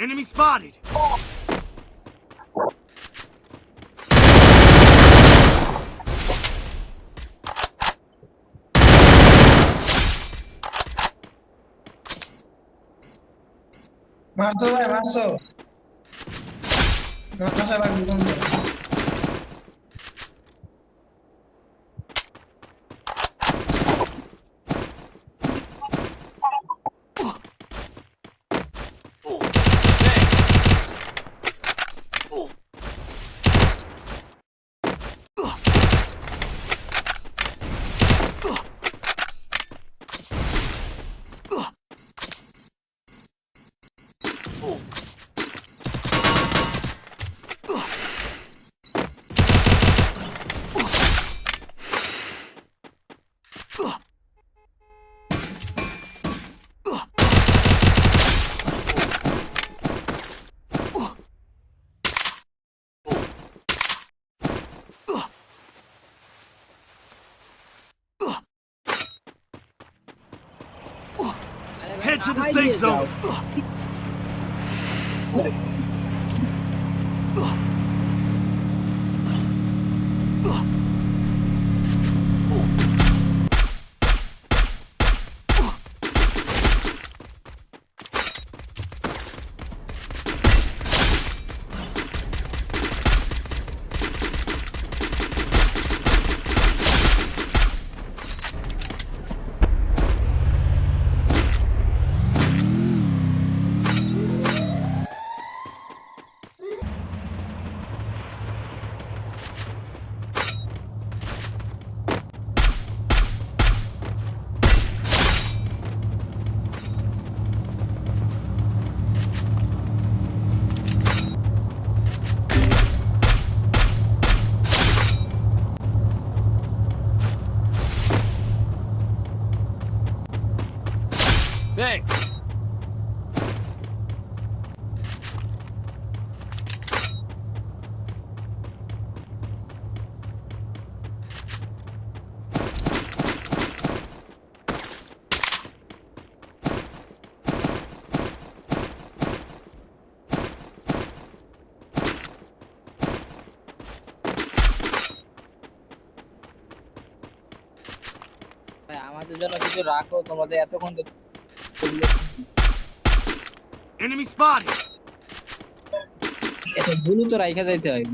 Enemy spotted! Marzo, marzo. não, no se va a ningún to the safe zone! Oh. Thanks! আমাদের জন্য কিছু রাখো তোমাদের এতক্ষণ তো Enemy spotted! এত ভুলু তো রাইখা যাইতে হয়